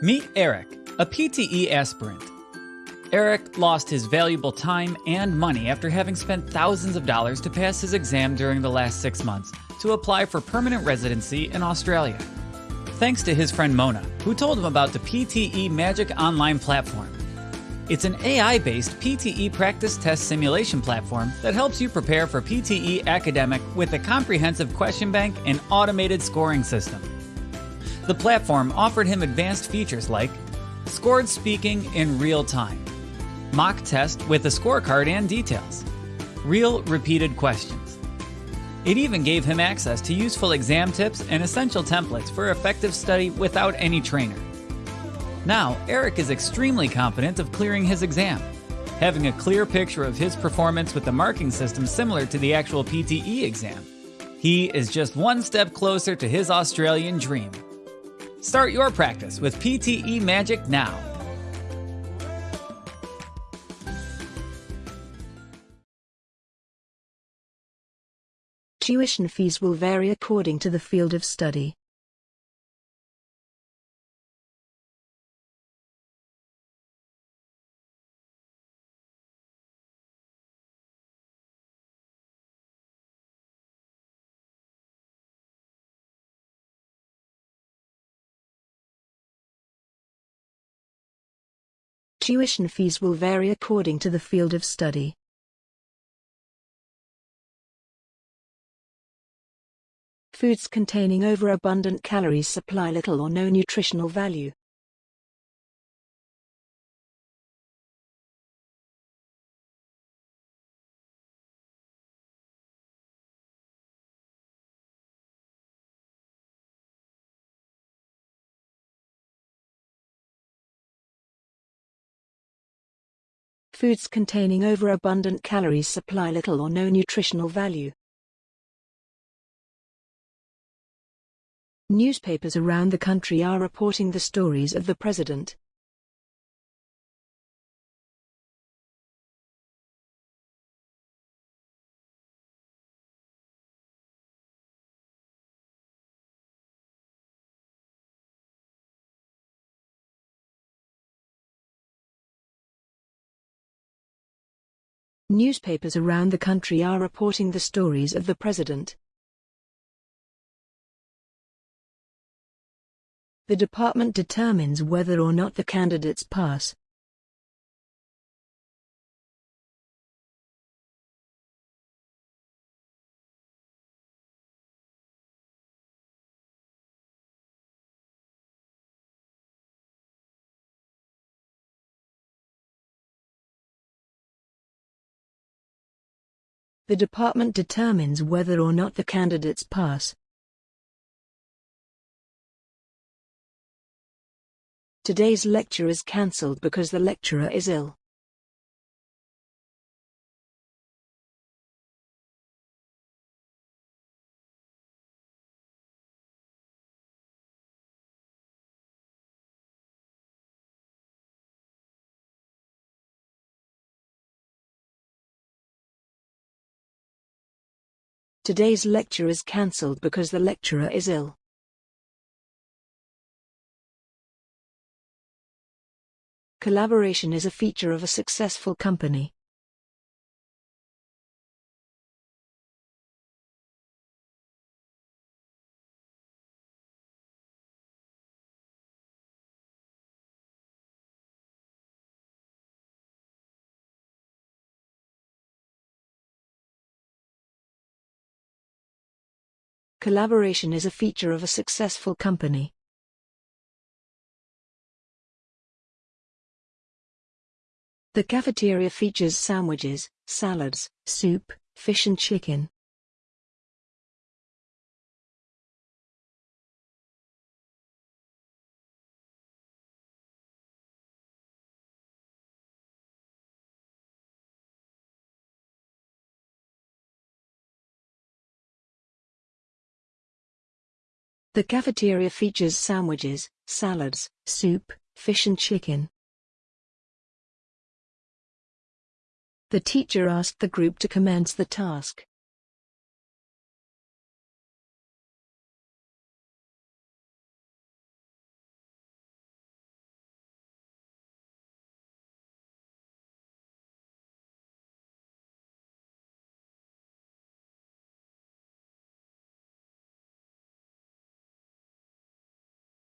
Meet Eric, a PTE aspirant. Eric lost his valuable time and money after having spent thousands of dollars to pass his exam during the last six months to apply for permanent residency in Australia. Thanks to his friend Mona, who told him about the PTE Magic Online platform. It's an AI based PTE practice test simulation platform that helps you prepare for PTE academic with a comprehensive question bank and automated scoring system. The platform offered him advanced features like scored speaking in real time, mock test with a scorecard and details, real repeated questions. It even gave him access to useful exam tips and essential templates for effective study without any trainer. Now, Eric is extremely confident of clearing his exam, having a clear picture of his performance with the marking system similar to the actual PTE exam. He is just one step closer to his Australian dream. Start your practice with PTE Magic now. Tuition fees will vary according to the field of study. Tuition fees will vary according to the field of study. Foods containing overabundant calories supply little or no nutritional value. Foods containing overabundant calories supply little or no nutritional value. Newspapers around the country are reporting the stories of the president. Newspapers around the country are reporting the stories of the president. The department determines whether or not the candidates pass. The department determines whether or not the candidates pass. Today's lecture is cancelled because the lecturer is ill. Today's lecture is cancelled because the lecturer is ill. Collaboration is a feature of a successful company. Collaboration is a feature of a successful company. The cafeteria features sandwiches, salads, soup, fish and chicken. The cafeteria features sandwiches, salads, soup, fish and chicken. The teacher asked the group to commence the task.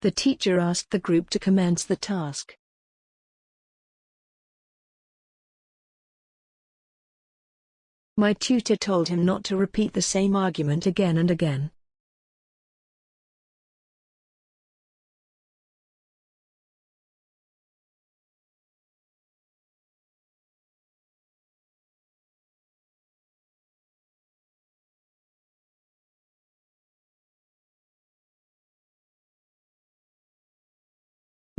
The teacher asked the group to commence the task. My tutor told him not to repeat the same argument again and again.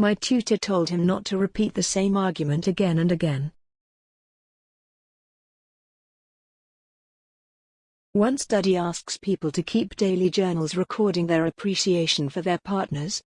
My tutor told him not to repeat the same argument again and again. One study asks people to keep daily journals recording their appreciation for their partners.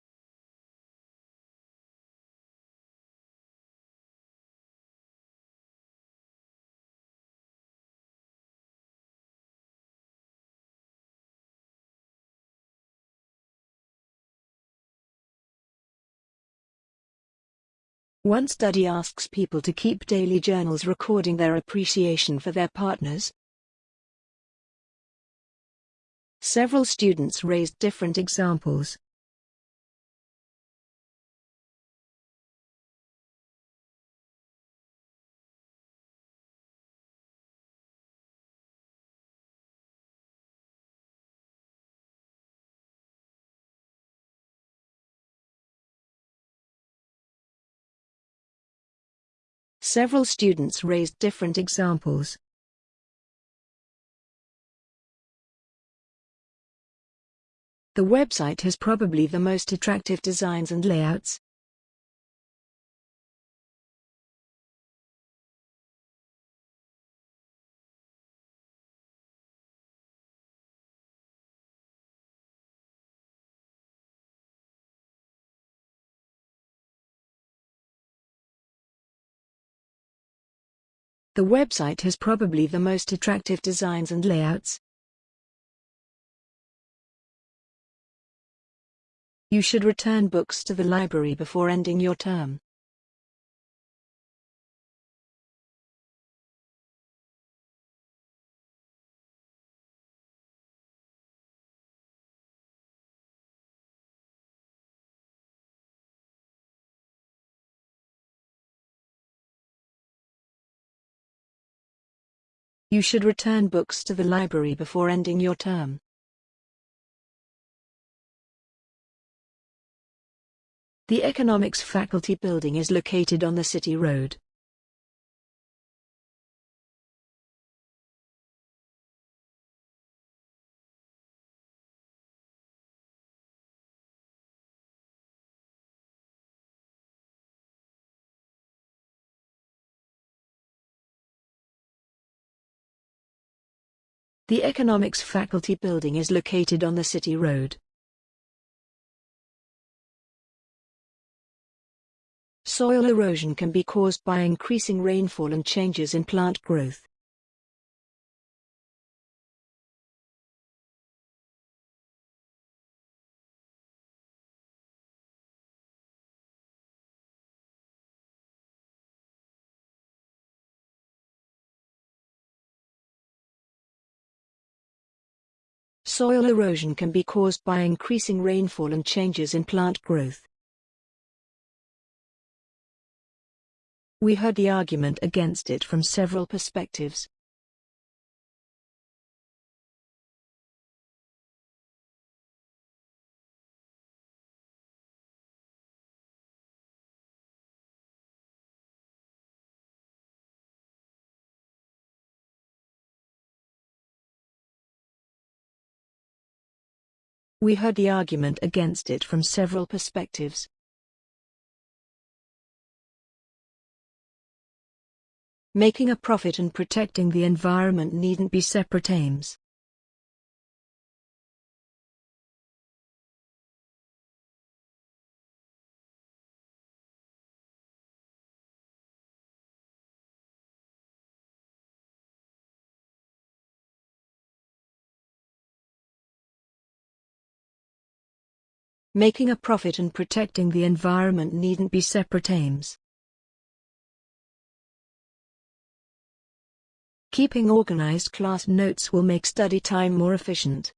One study asks people to keep daily journals recording their appreciation for their partners. Several students raised different examples. Several students raised different examples. The website has probably the most attractive designs and layouts. The website has probably the most attractive designs and layouts. You should return books to the library before ending your term. You should return books to the library before ending your term. The Economics Faculty Building is located on the City Road. The Economics Faculty Building is located on the City Road. Soil erosion can be caused by increasing rainfall and changes in plant growth. Soil erosion can be caused by increasing rainfall and changes in plant growth. We heard the argument against it from several perspectives. We heard the argument against it from several perspectives. Making a profit and protecting the environment needn't be separate aims. Making a profit and protecting the environment needn't be separate aims. Keeping organized class notes will make study time more efficient.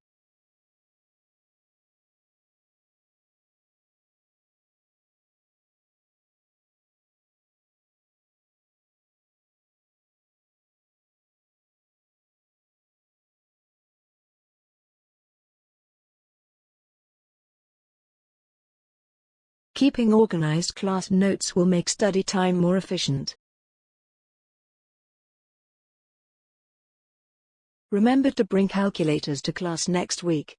Keeping organized class notes will make study time more efficient. Remember to bring calculators to class next week.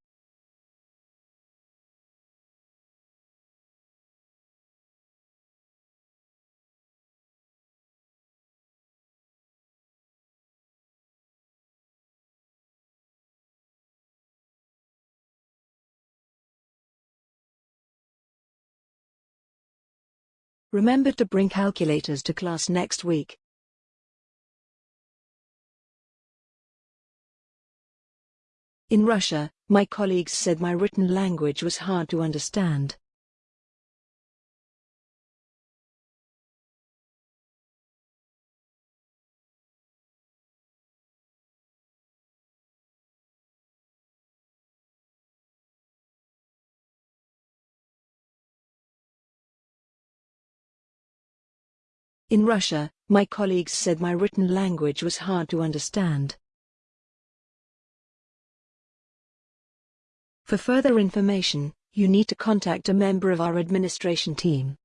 Remember to bring calculators to class next week. In Russia, my colleagues said my written language was hard to understand. In Russia, my colleagues said my written language was hard to understand. For further information, you need to contact a member of our administration team.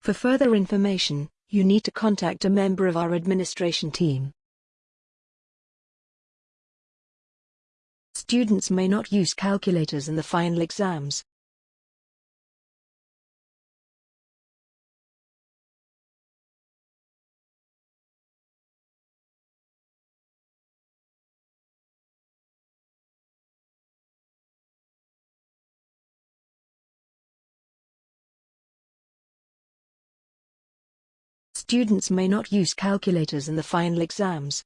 For further information, you need to contact a member of our administration team. Students may not use calculators in the final exams. Students may not use calculators in the final exams.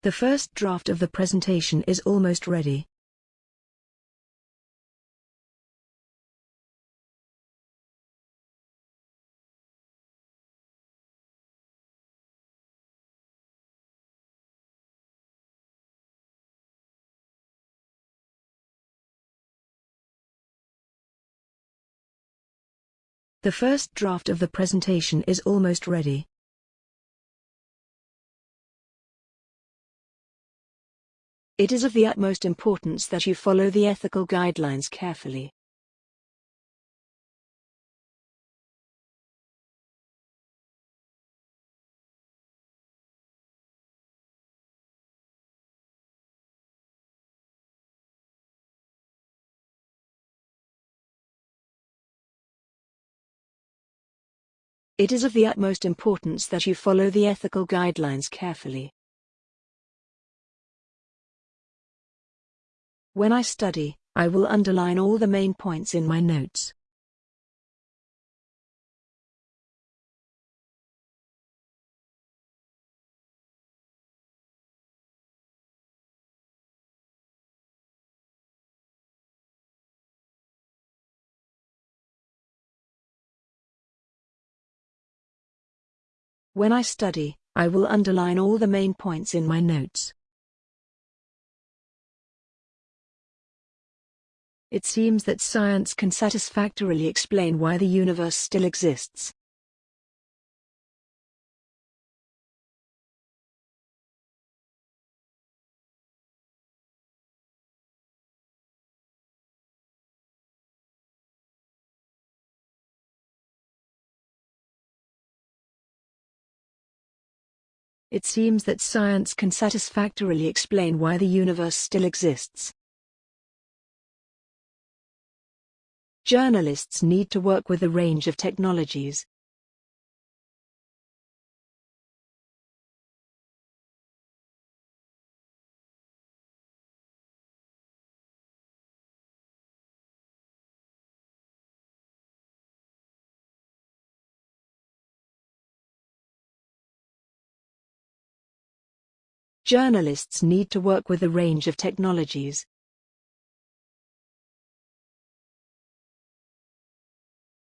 The first draft of the presentation is almost ready. The first draft of the presentation is almost ready. It is of the utmost importance that you follow the ethical guidelines carefully. It is of the utmost importance that you follow the ethical guidelines carefully. When I study, I will underline all the main points in my notes. When I study, I will underline all the main points in my notes. It seems that science can satisfactorily explain why the universe still exists. It seems that science can satisfactorily explain why the universe still exists. Journalists need to work with a range of technologies. Journalists need to work with a range of technologies.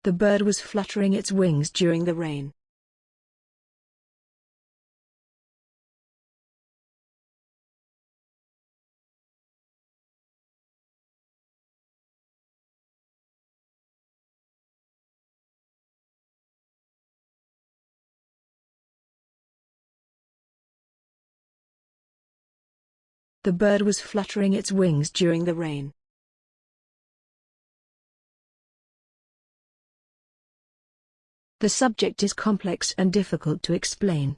The bird was fluttering its wings during the rain. The bird was fluttering its wings during the rain. The subject is complex and difficult to explain.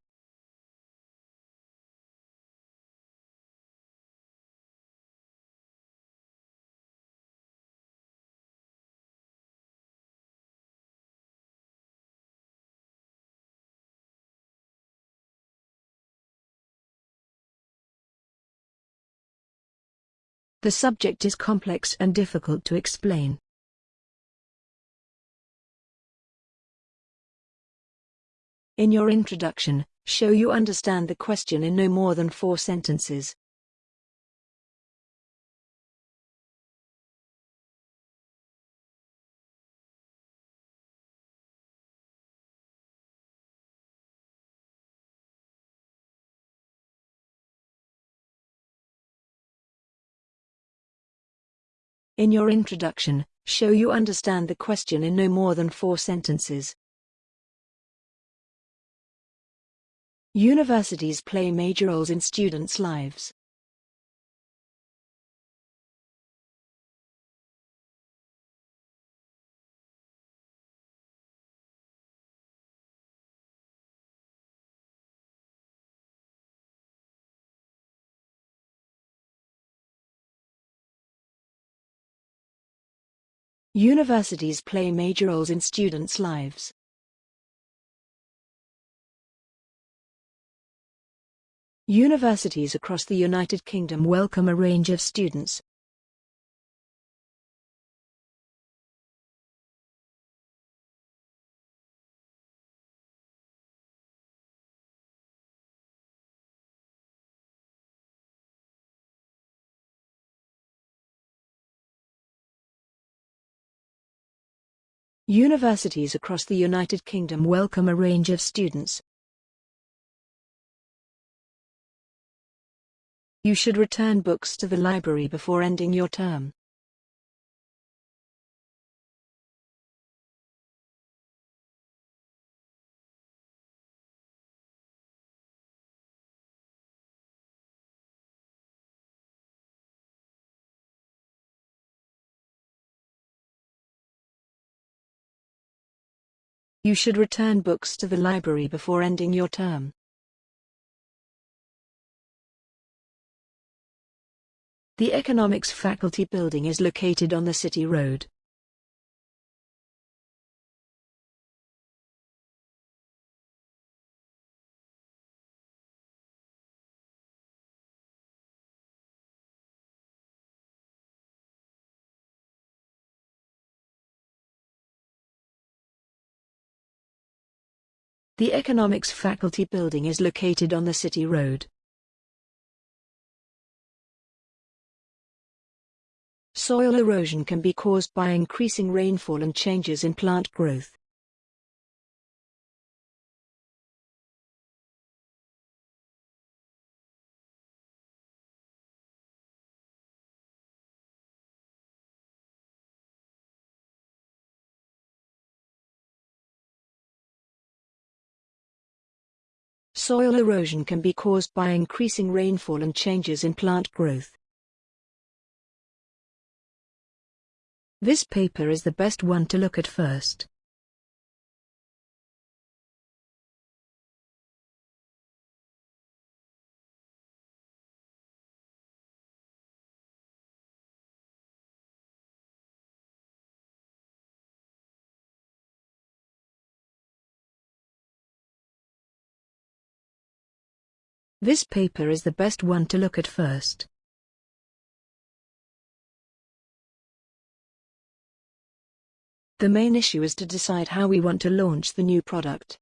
The subject is complex and difficult to explain. In your introduction, show you understand the question in no more than four sentences. In your introduction, show you understand the question in no more than four sentences. Universities play major roles in students' lives. Universities play major roles in students' lives. Universities across the United Kingdom welcome a range of students. Universities across the United Kingdom welcome a range of students. You should return books to the library before ending your term. You should return books to the library before ending your term. The Economics Faculty Building is located on the City Road. The Economics Faculty Building is located on the City Road. Soil erosion can be caused by increasing rainfall and changes in plant growth. Soil erosion can be caused by increasing rainfall and changes in plant growth. This paper is the best one to look at first. This paper is the best one to look at first. The main issue is to decide how we want to launch the new product.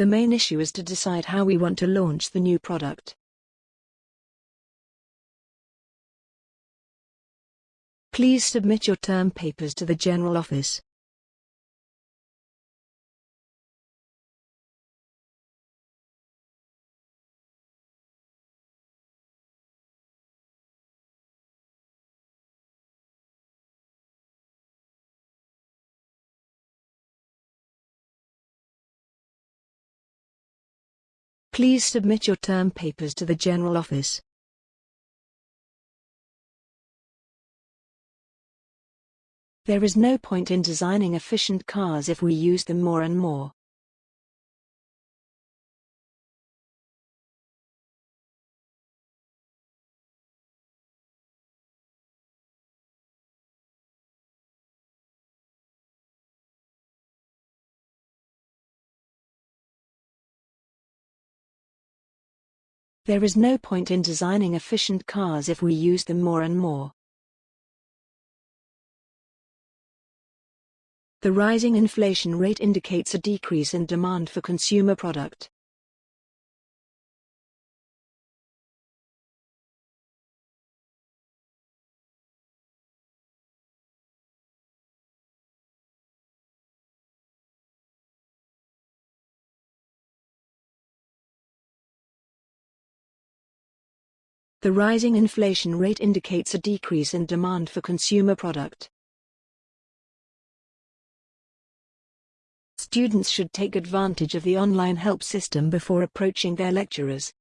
The main issue is to decide how we want to launch the new product. Please submit your term papers to the General Office. Please submit your term papers to the General Office. There is no point in designing efficient cars if we use them more and more. There is no point in designing efficient cars if we use them more and more. The rising inflation rate indicates a decrease in demand for consumer product. The rising inflation rate indicates a decrease in demand for consumer product. Students should take advantage of the online help system before approaching their lecturers.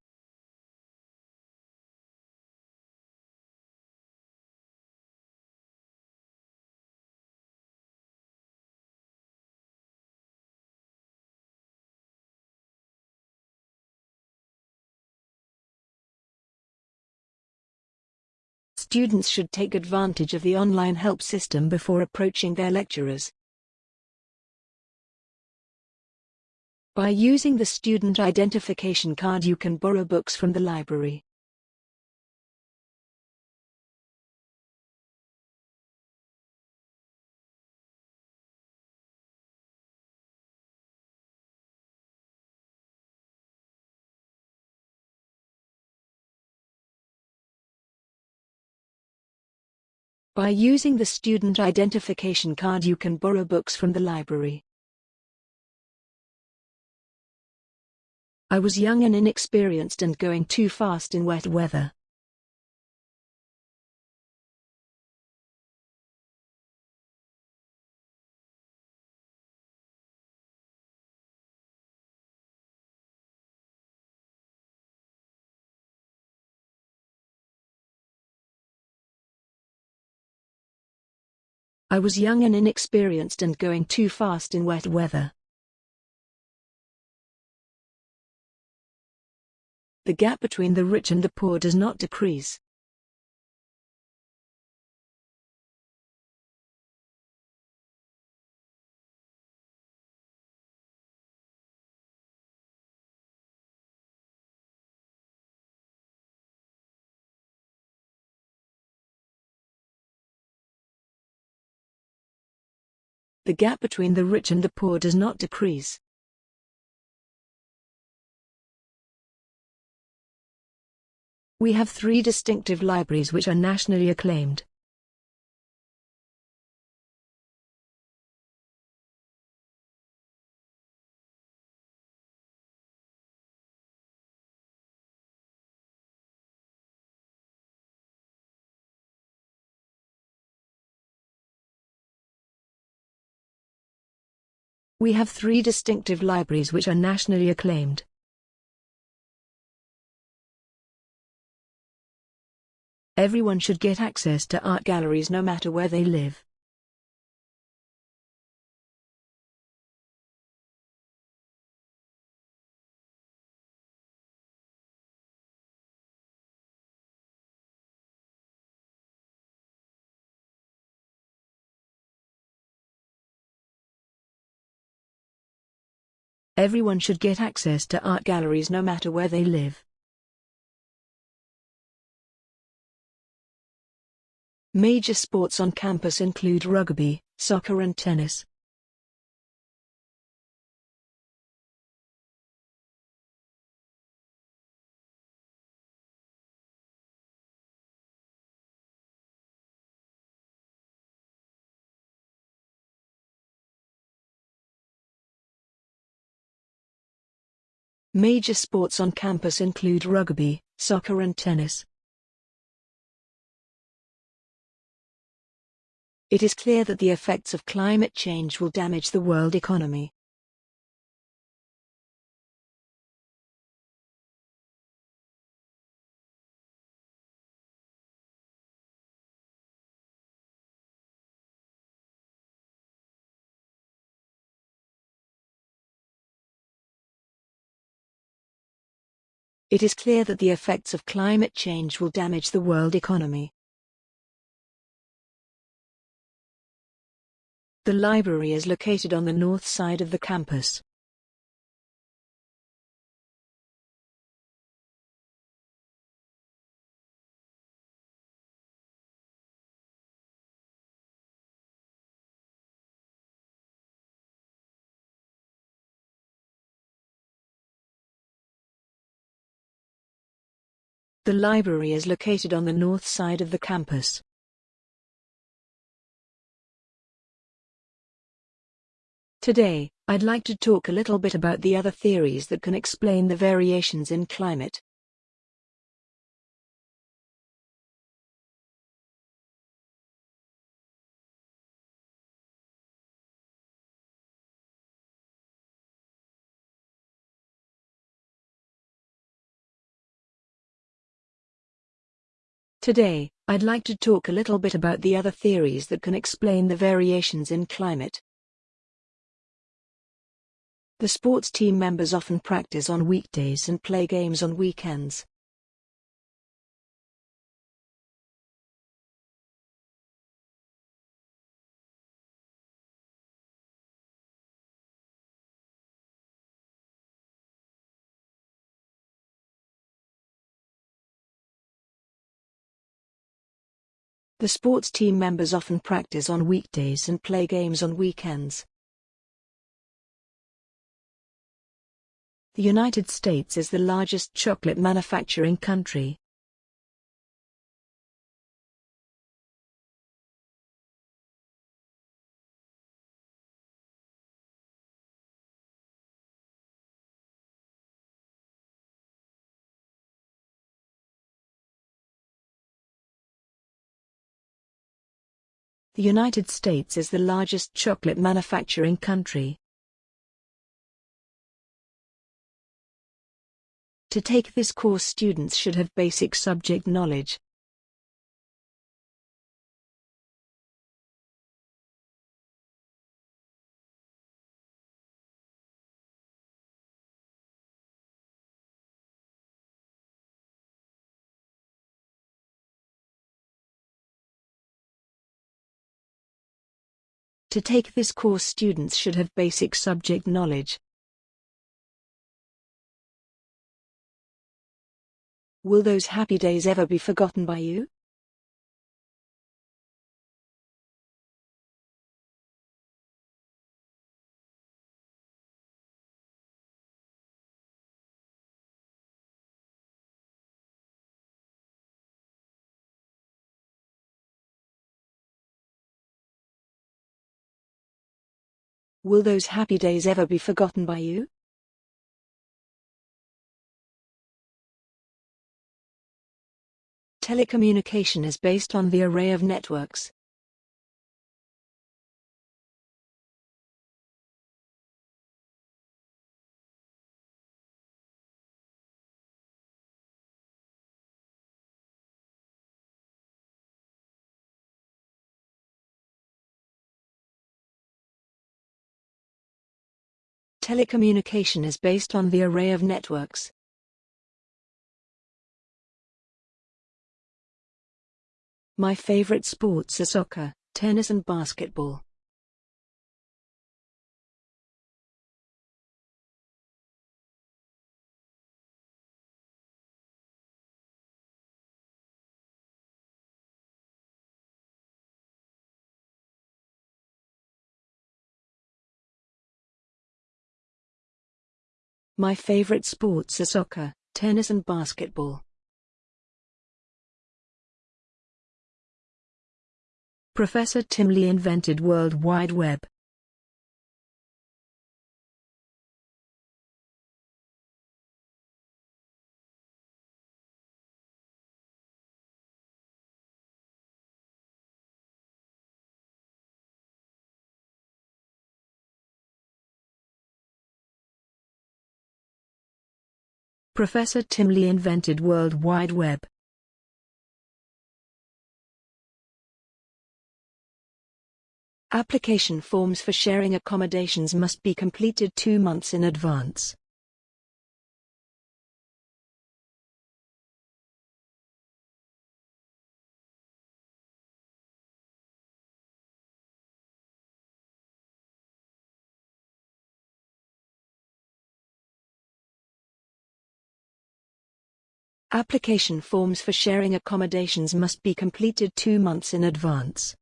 Students should take advantage of the online help system before approaching their lecturers. By using the student identification card you can borrow books from the library. By using the student identification card you can borrow books from the library. I was young and inexperienced and going too fast in wet weather. I was young and inexperienced and going too fast in wet weather. The gap between the rich and the poor does not decrease. The gap between the rich and the poor does not decrease. We have three distinctive libraries which are nationally acclaimed. We have three distinctive libraries which are nationally acclaimed. Everyone should get access to art galleries no matter where they live. Everyone should get access to art galleries no matter where they live. Major sports on campus include rugby, soccer and tennis. Major sports on campus include rugby, soccer and tennis. It is clear that the effects of climate change will damage the world economy. It is clear that the effects of climate change will damage the world economy. The library is located on the north side of the campus. The library is located on the north side of the campus. Today, I'd like to talk a little bit about the other theories that can explain the variations in climate. Today, I'd like to talk a little bit about the other theories that can explain the variations in climate. The sports team members often practice on weekdays and play games on weekends. The sports team members often practice on weekdays and play games on weekends. The United States is the largest chocolate manufacturing country. The United States is the largest chocolate manufacturing country. To take this course students should have basic subject knowledge. To take this course students should have basic subject knowledge. Will those happy days ever be forgotten by you? Will those happy days ever be forgotten by you? Telecommunication is based on the array of networks. Telecommunication is based on the array of networks. My favorite sports are soccer, tennis and basketball. My favorite sports are soccer, tennis and basketball. Professor Tim Lee invented World Wide Web. Professor Tim Lee invented World Wide Web. Application forms for sharing accommodations must be completed two months in advance. Application forms for sharing accommodations must be completed two months in advance.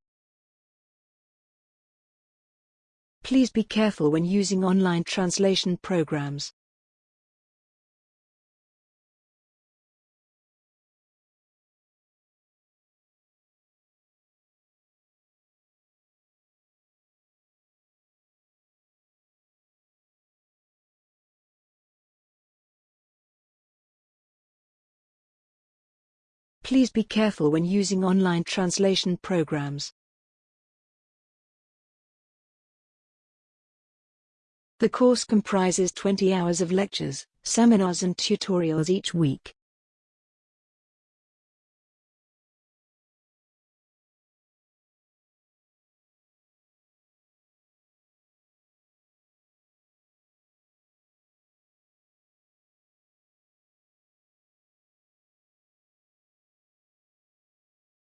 Please be careful when using online translation programs. Please be careful when using online translation programs. The course comprises 20 hours of lectures, seminars and tutorials each week.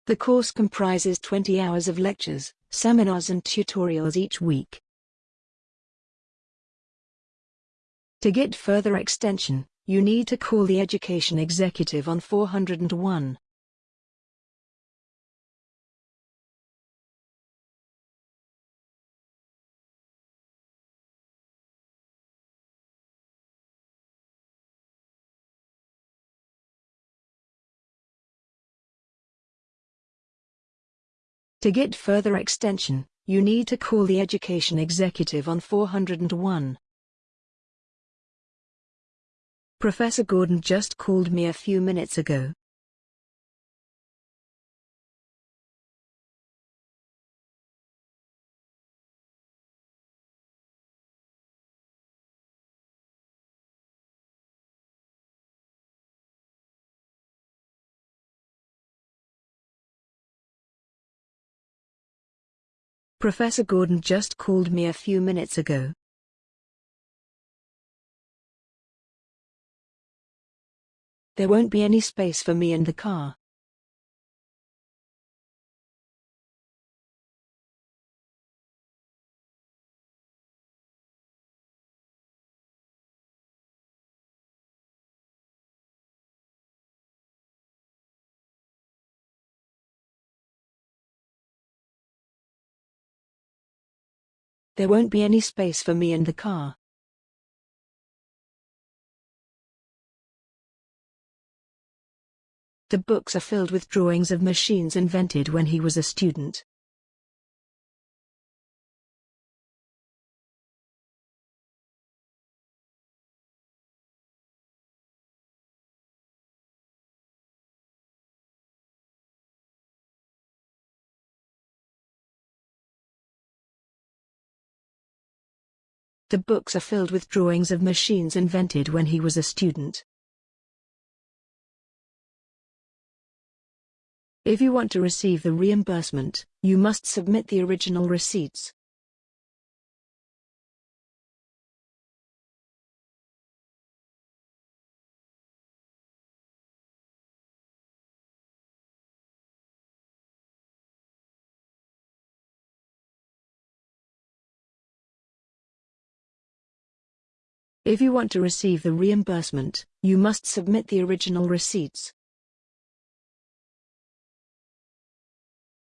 The course comprises 20 hours of lectures, seminars and tutorials each week. To get further extension, you need to call the education executive on 401. To get further extension, you need to call the education executive on 401. Professor Gordon just called me a few minutes ago. Professor Gordon just called me a few minutes ago. There won't be any space for me in the car. There won't be any space for me in the car. The books are filled with drawings of machines invented when he was a student. The books are filled with drawings of machines invented when he was a student. If you want to receive the reimbursement, you must submit the original receipts. If you want to receive the reimbursement, you must submit the original receipts.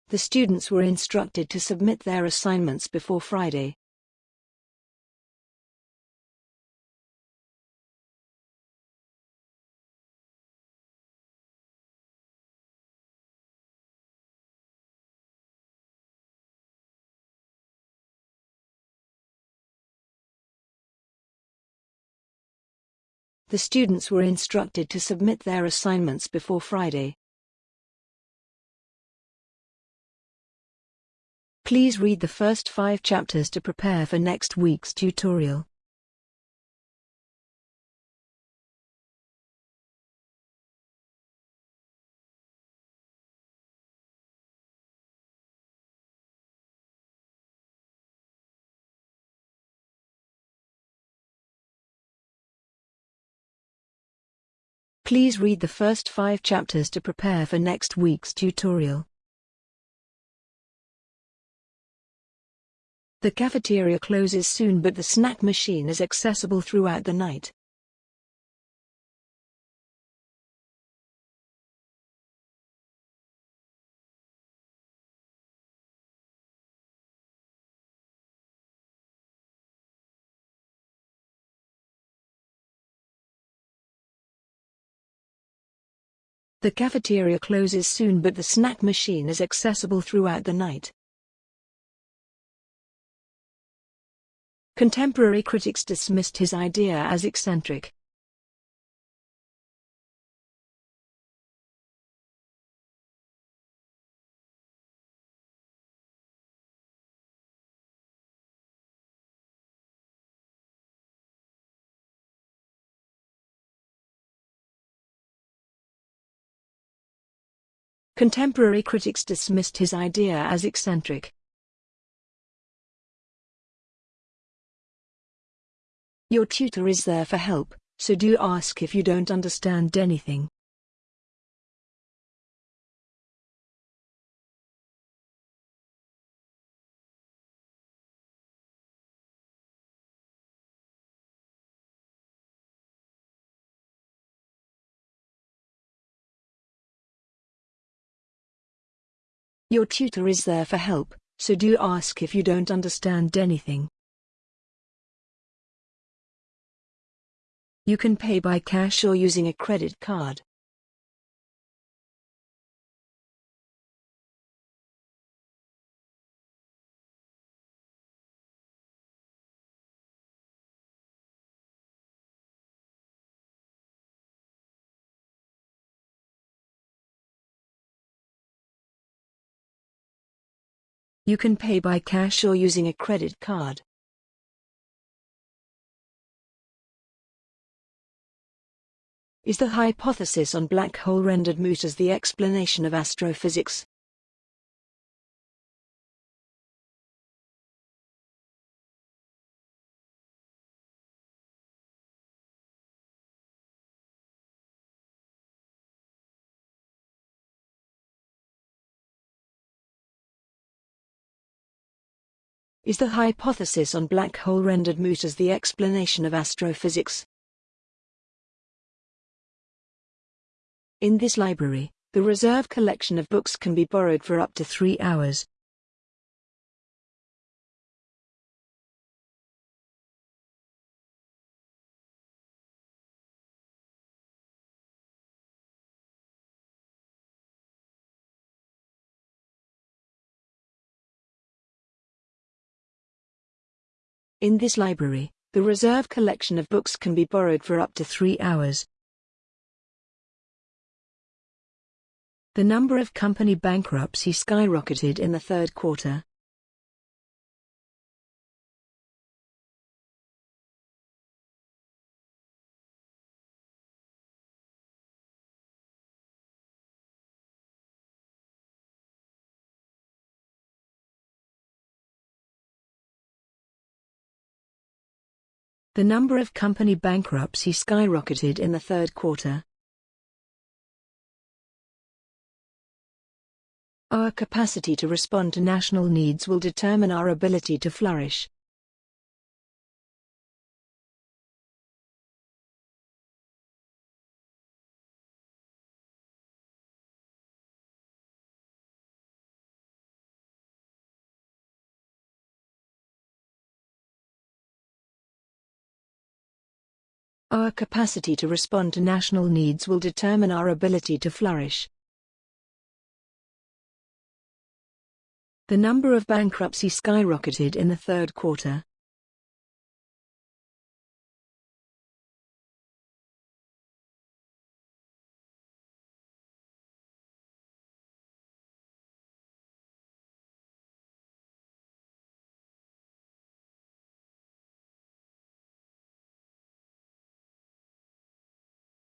The students were instructed to submit their assignments before Friday. The students were instructed to submit their assignments before Friday. Please read the first five chapters to prepare for next week's tutorial. Please read the first five chapters to prepare for next week's tutorial. The cafeteria closes soon but the snack machine is accessible throughout the night. The cafeteria closes soon but the snack machine is accessible throughout the night. Contemporary critics dismissed his idea as eccentric. Contemporary critics dismissed his idea as eccentric. Your tutor is there for help, so do ask if you don't understand anything. Your tutor is there for help, so do ask if you don't understand anything. You can pay by cash or using a credit card. You can pay by cash or using a credit card. Is the hypothesis on black hole rendered moot as the explanation of astrophysics? Is the hypothesis on black hole rendered moot as the explanation of astrophysics? In this library, the reserve collection of books can be borrowed for up to three hours. In this library, the reserve collection of books can be borrowed for up to three hours. The number of company bankruptcy skyrocketed in the third quarter. The number of company bankruptcy skyrocketed in the third quarter. Our capacity to respond to national needs will determine our ability to flourish. Our capacity to respond to national needs will determine our ability to flourish. The number of bankruptcy skyrocketed in the third quarter.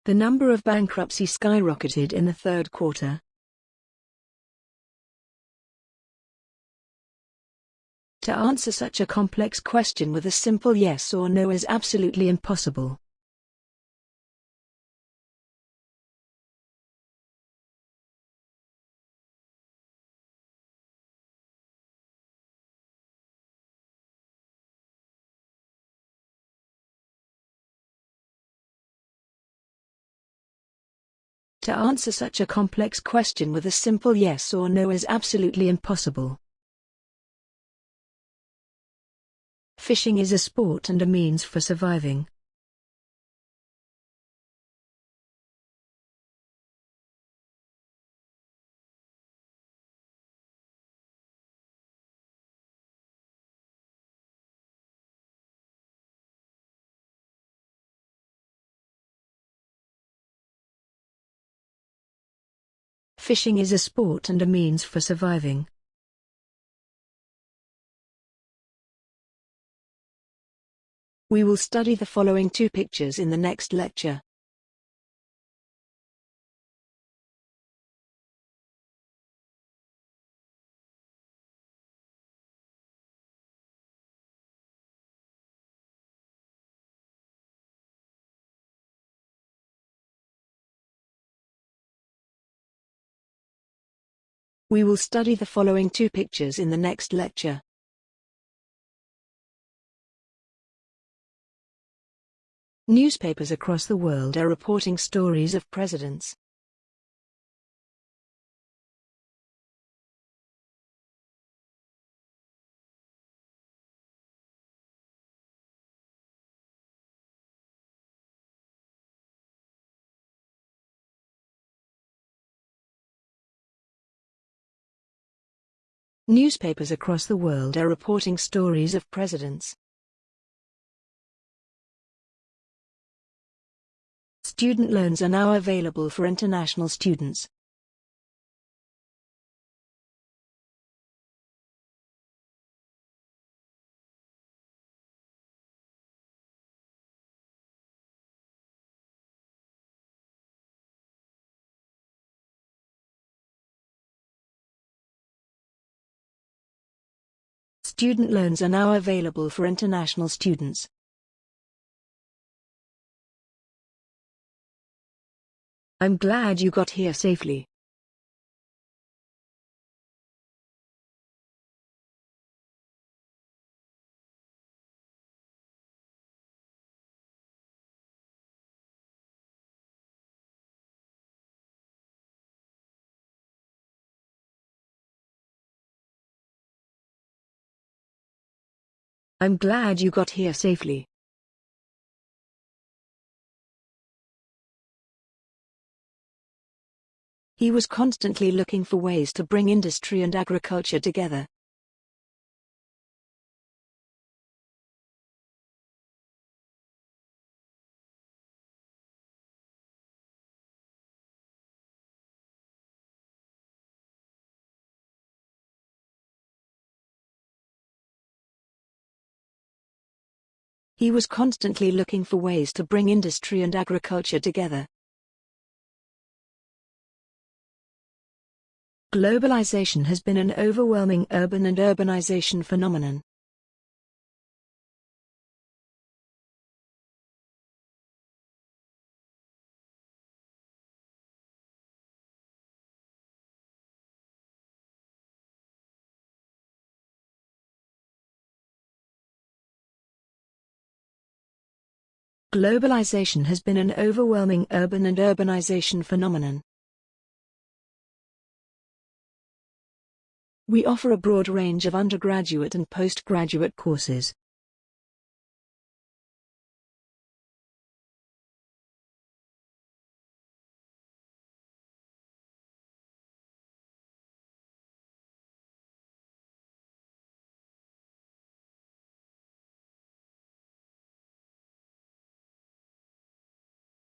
The number of bankruptcy skyrocketed in the third quarter. To answer such a complex question with a simple yes or no is absolutely impossible. To answer such a complex question with a simple yes or no is absolutely impossible. Fishing is a sport and a means for surviving. Fishing is a sport and a means for surviving. We will study the following two pictures in the next lecture. We will study the following two pictures in the next lecture. Newspapers across the world are reporting stories of presidents. Newspapers across the world are reporting stories of presidents. Student loans are now available for international students. Student loans are now available for international students. I'm glad you got here safely. I'm glad you got here safely. He was constantly looking for ways to bring industry and agriculture together. He was constantly looking for ways to bring industry and agriculture together. Globalization has been an overwhelming urban and urbanization phenomenon. Globalization has been an overwhelming urban and urbanization phenomenon. We offer a broad range of undergraduate and postgraduate courses.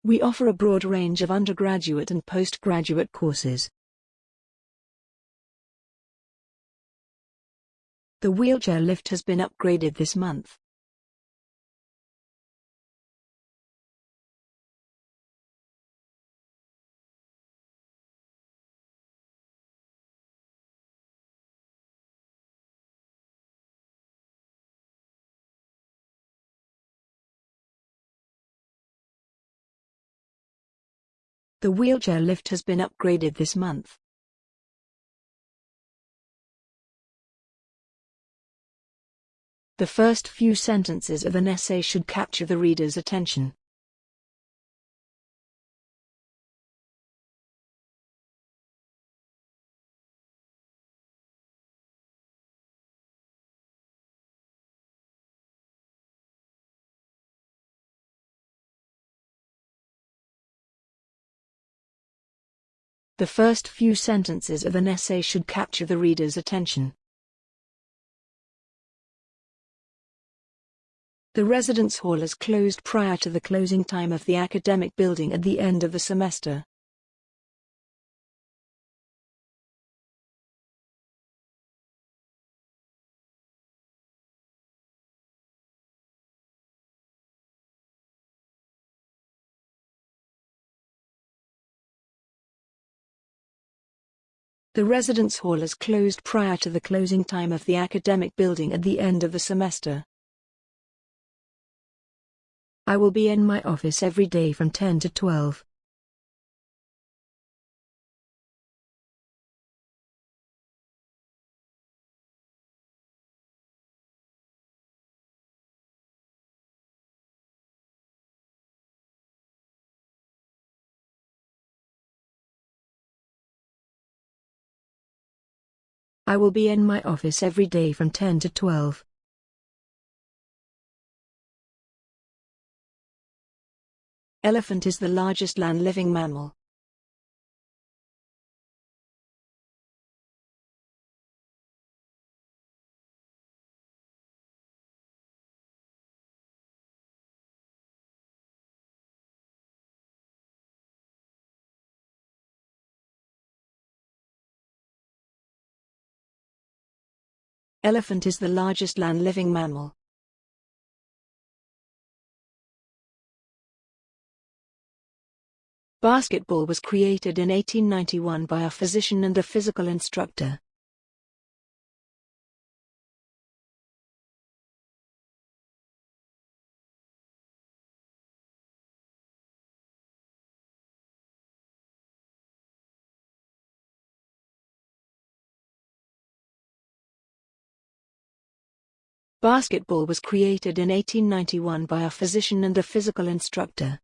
We offer a broad range of undergraduate and postgraduate courses. The wheelchair lift has been upgraded this month. The wheelchair lift has been upgraded this month. The first few sentences of an essay should capture the reader's attention. The first few sentences of an essay should capture the reader's attention. The residence hall is closed prior to the closing time of the academic building at the end of the semester. The residence hall is closed prior to the closing time of the academic building at the end of the semester. I will be in my office every day from 10 to 12. I will be in my office every day from 10 to 12. Elephant is the largest land-living mammal. Elephant is the largest land-living mammal. Basketball was created in 1891 by a physician and a physical instructor. Basketball was created in 1891 by a physician and a physical instructor.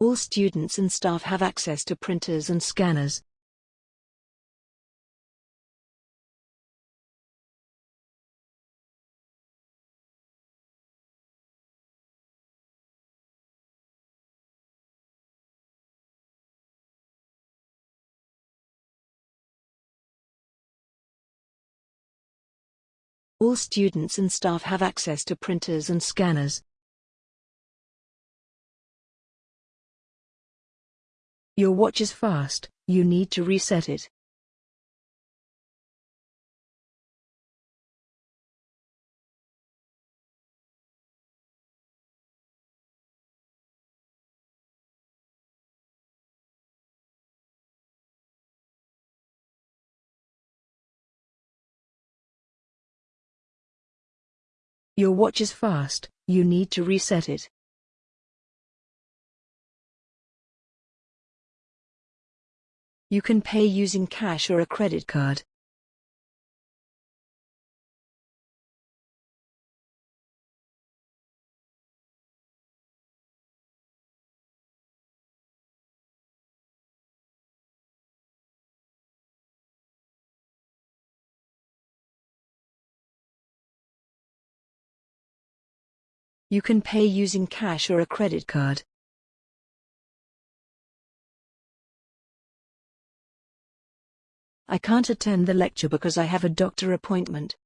All students and staff have access to printers and scanners. All students and staff have access to printers and scanners. Your watch is fast, you need to reset it. Your watch is fast, you need to reset it. You can pay using cash or a credit card. You can pay using cash or a credit card. I can't attend the lecture because I have a doctor appointment.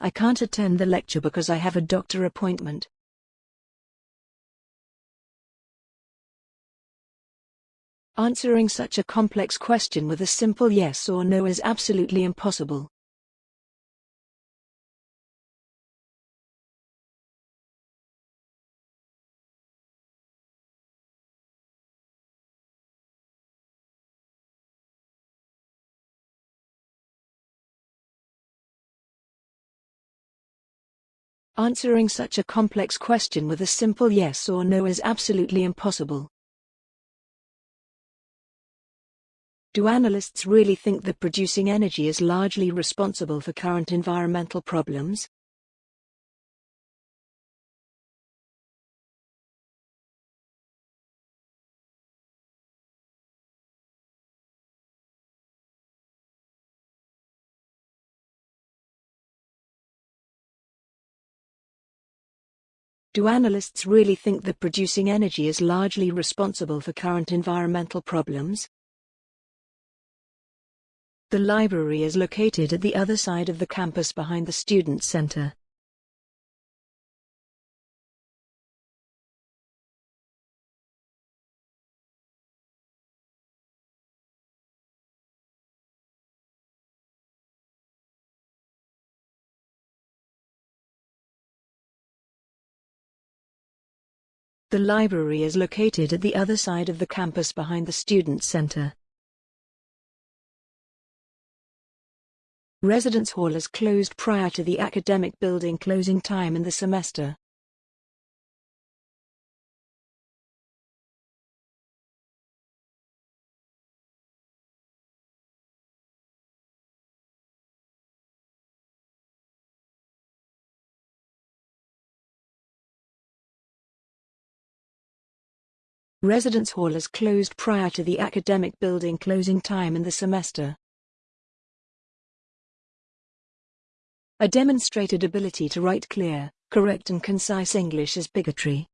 I can't attend the lecture because I have a doctor appointment. Answering such a complex question with a simple yes or no is absolutely impossible. Answering such a complex question with a simple yes or no is absolutely impossible. Do analysts really think that producing energy is largely responsible for current environmental problems? Do analysts really think that producing energy is largely responsible for current environmental problems? The library is located at the other side of the campus behind the Student Center. The library is located at the other side of the campus behind the Student Center. Residence Hall is closed prior to the academic building closing time in the semester. Residence Hall is closed prior to the academic building closing time in the semester. A demonstrated ability to write clear, correct and concise English is bigotry.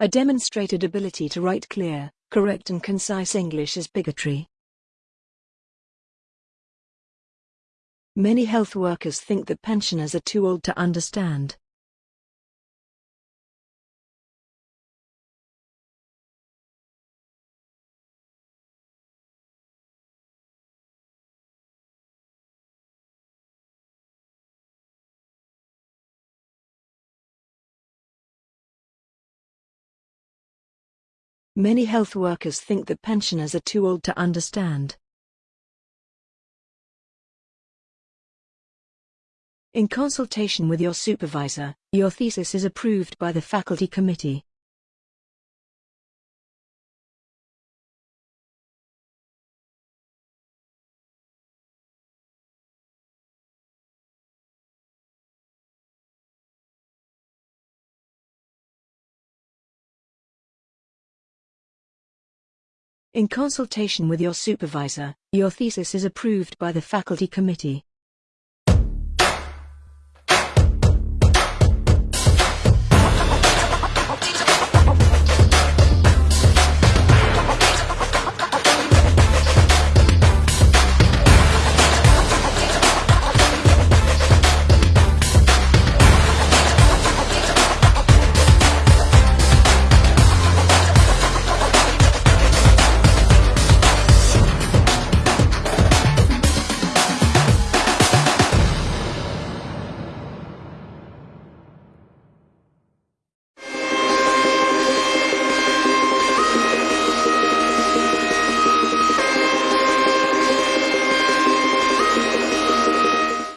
A demonstrated ability to write clear, correct and concise English is bigotry. Many health workers think that pensioners are too old to understand. Many health workers think that pensioners are too old to understand. In consultation with your supervisor, your thesis is approved by the faculty committee. In consultation with your supervisor, your thesis is approved by the faculty committee.